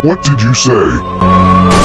What did you say?